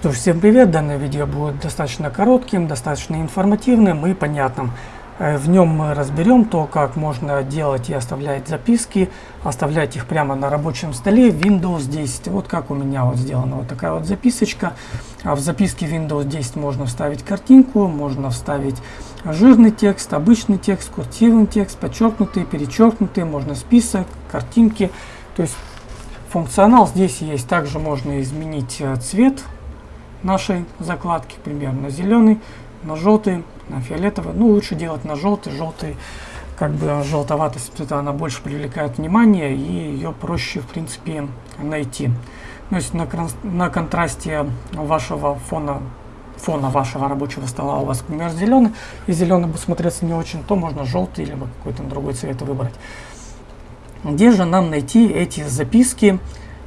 Что ж, всем привет! Данное видео будет достаточно коротким, достаточно информативным и понятным. Э, в нем мы разберем то, как можно делать и оставлять записки, оставлять их прямо на рабочем столе Windows 10. Вот как у меня вот сделана вот такая вот записочка. А в записке Windows 10 можно вставить картинку, можно вставить жирный текст, обычный текст, курсивный текст, подчеркнутый, перечеркнутый, можно список, картинки. То есть функционал здесь есть. Также можно изменить э, цвет нашей закладки, к примеру, на зеленый, на желтый, на фиолетовый. Ну, лучше делать на желтый. Желтый, как бы желтоватость цвета, она больше привлекает внимание, и ее проще, в принципе, найти. То есть на, на контрасте вашего фона, фона вашего рабочего стола у вас, к примеру, зеленый, и зеленый будет смотреться не очень, то можно желтый или какой-то другой цвет выбрать. Где же нам найти эти записки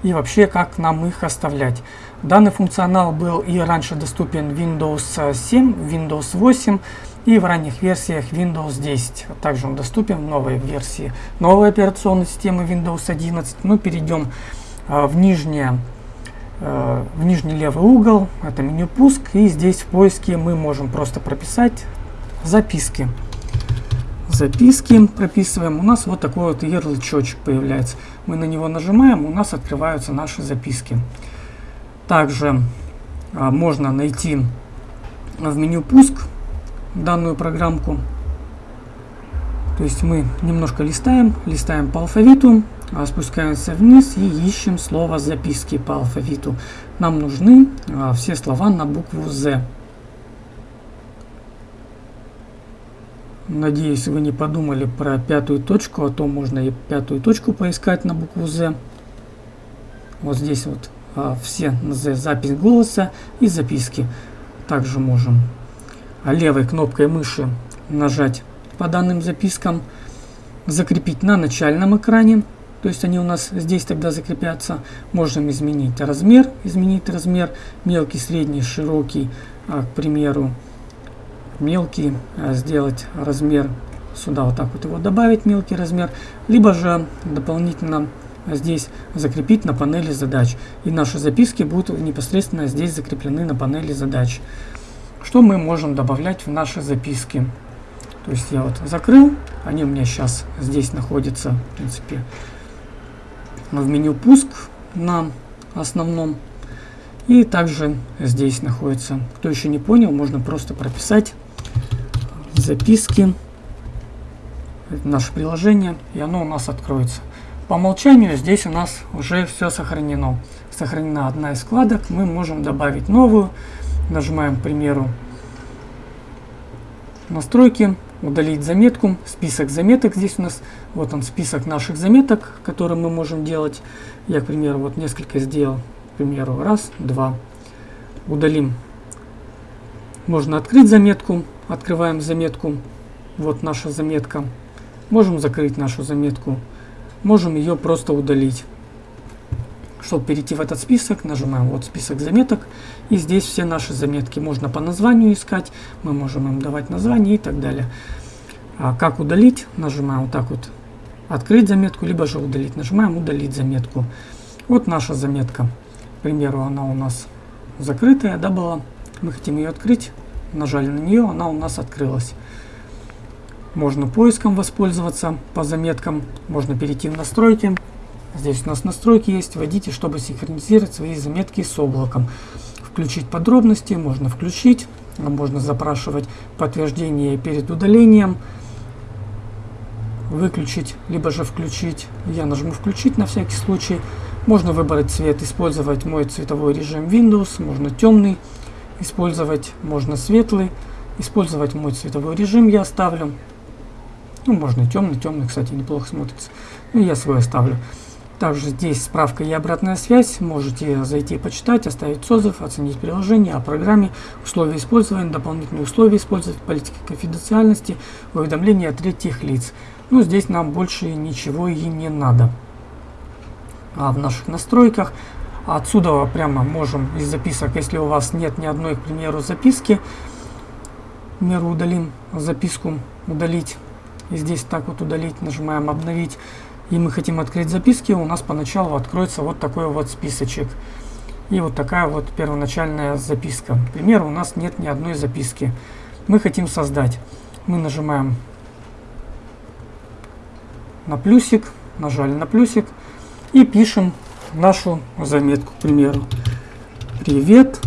и вообще как нам их оставлять? Данный функционал был и раньше доступен Windows 7, Windows 8 и в ранних версиях Windows 10. Также он доступен в новой версии новой операционной системы Windows 11. Ну, перейдем э, в, нижнее, э, в нижний левый угол, это меню пуск, и здесь в поиске мы можем просто прописать записки. Записки прописываем, у нас вот такой вот ярлычочек появляется. Мы на него нажимаем, у нас открываются наши записки. Также а, можно найти в меню пуск данную программку. То есть мы немножко листаем, листаем по алфавиту, а, спускаемся вниз и ищем слово записки по алфавиту. Нам нужны а, все слова на букву Z. Надеюсь, вы не подумали про пятую точку, а то можно и пятую точку поискать на букву Z. Вот здесь вот все запись голоса и записки. Также можем левой кнопкой мыши нажать по данным запискам, закрепить на начальном экране, то есть они у нас здесь тогда закрепятся. Можем изменить размер, изменить размер, мелкий, средний, широкий, а, к примеру, мелкий, а, сделать размер сюда вот так вот его добавить, мелкий размер, либо же дополнительно здесь закрепить на панели задач. И наши записки будут непосредственно здесь закреплены на панели задач. Что мы можем добавлять в наши записки? То есть я вот закрыл, они у меня сейчас здесь находятся, в принципе, в меню пуск на основном. И также здесь находится. Кто еще не понял, можно просто прописать записки, наше приложение, и оно у нас откроется. По умолчанию здесь у нас уже все сохранено. Сохранена одна из вкладок, мы можем добавить новую. Нажимаем, к примеру, настройки, удалить заметку, список заметок. Здесь у нас вот он список наших заметок, которые мы можем делать. Я, к примеру, вот несколько сделал. К примеру, раз, два. Удалим. Можно открыть заметку. Открываем заметку. Вот наша заметка. Можем закрыть нашу заметку можем ее просто удалить. Чтобы перейти в этот список, нажимаем вот список заметок. И здесь все наши заметки можно по названию искать. Мы можем им давать название и так далее. А как удалить? Нажимаем вот так вот. Открыть заметку, либо же удалить. Нажимаем удалить заметку. Вот наша заметка. К примеру, она у нас закрытая, да, была. Мы хотим ее открыть. Нажали на нее, она у нас открылась. Можно поиском воспользоваться по заметкам, можно перейти в настройки. Здесь у нас настройки есть, вводите, чтобы синхронизировать свои заметки с облаком. Включить подробности, можно включить, можно запрашивать подтверждение перед удалением, выключить, либо же включить. Я нажму включить на всякий случай. Можно выбрать цвет, использовать мой цветовой режим Windows, можно темный использовать, можно светлый. Использовать мой цветовой режим я оставлю. Ну, можно и темный, темный, кстати, неплохо смотрится. Ну, я свой оставлю. Также здесь справка и обратная связь. Можете зайти почитать, оставить отзыв, оценить приложение о программе, условия использования, дополнительные условия использовать, политики конфиденциальности, уведомления от третьих лиц. Ну, здесь нам больше ничего и не надо. А в наших настройках отсюда прямо можем из записок, если у вас нет ни одной, к примеру, записки, к примеру, удалим записку, удалить и здесь так вот удалить, нажимаем обновить. И мы хотим открыть записки, у нас поначалу откроется вот такой вот списочек. И вот такая вот первоначальная записка. К примеру, у нас нет ни одной записки. Мы хотим создать. Мы нажимаем на плюсик, нажали на плюсик и пишем нашу заметку, к примеру. Привет.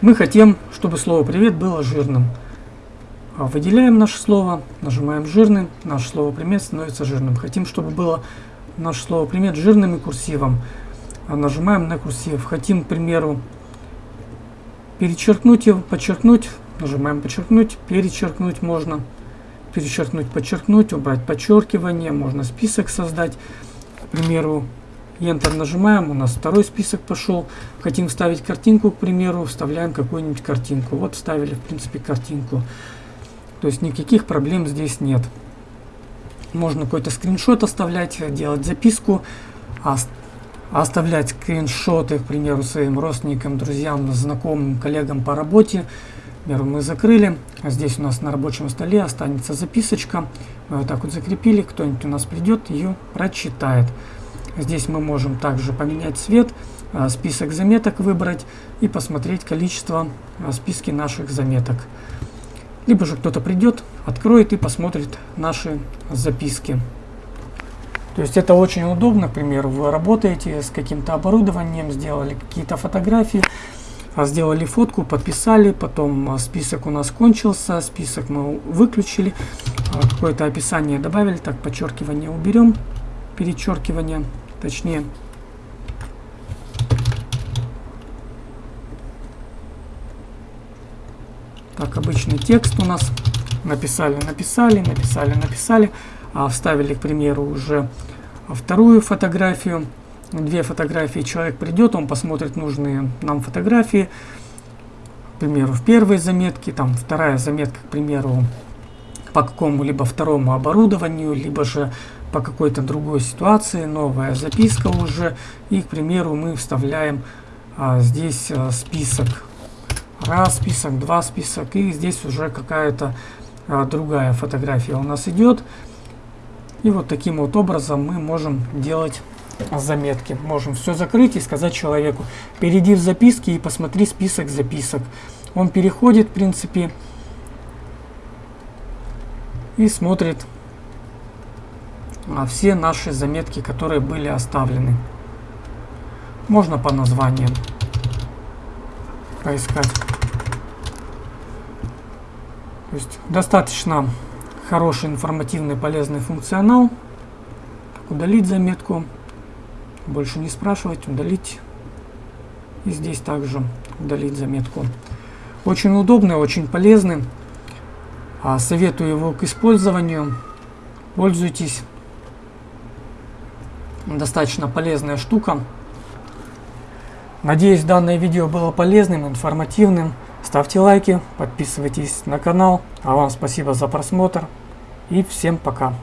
Мы хотим, чтобы слово привет было жирным. А выделяем наше слово, нажимаем жирным, наше слово примет становится жирным. Хотим, чтобы было наше слово примет жирным и курсивом. А нажимаем на курсив. Хотим, к примеру, перечеркнуть его, подчеркнуть, нажимаем подчеркнуть, перечеркнуть можно, перечеркнуть, подчеркнуть, убрать подчеркивание, можно список создать, к примеру, Enter нажимаем, у нас второй список пошел. Хотим вставить картинку, к примеру, вставляем какую-нибудь картинку. Вот вставили, в принципе, картинку. То есть никаких проблем здесь нет. Можно какой-то скриншот оставлять, делать записку, оставлять скриншоты, к примеру, своим родственникам, друзьям, знакомым, коллегам по работе. Например, мы закрыли, а здесь у нас на рабочем столе останется записочка. Мы вот так вот закрепили, кто-нибудь у нас придет, ее прочитает. Здесь мы можем также поменять цвет, а, список заметок выбрать и посмотреть количество а, списки наших заметок. Либо же кто-то придет, откроет и посмотрит наши записки. То есть это очень удобно, к примеру, вы работаете с каким-то оборудованием, сделали какие-то фотографии, а, сделали фотку, подписали, потом а, список у нас кончился, список мы выключили, а, какое-то описание добавили, так, подчеркивание уберем, перечеркивание, точнее. Так, обычный текст у нас. Написали, написали, написали, написали. А, вставили, к примеру, уже вторую фотографию, две фотографии, человек придет, он посмотрит нужные нам фотографии, к примеру, в первой заметке, там вторая заметка, к примеру, по какому-либо второму оборудованию, либо же по какой-то другой ситуации, новая записка уже, и, к примеру, мы вставляем а, здесь а, список, раз список, два список, и здесь уже какая-то а, другая фотография у нас идет, и вот таким вот образом мы можем делать заметки. Можем все закрыть и сказать человеку, перейди в записки и посмотри список записок. Он переходит, в принципе, и смотрит а, все наши заметки, которые были оставлены. Можно по названиям поискать. То есть достаточно хороший, информативный, полезный функционал. Так, удалить заметку. Больше не спрашивать, удалить. И здесь также удалить заметку. Очень удобный, очень полезный. А, советую его к использованию. Пользуйтесь. Достаточно полезная штука. Надеюсь, данное видео было полезным, информативным. Ставьте лайки, подписывайтесь на канал. А вам спасибо за просмотр. И всем пока.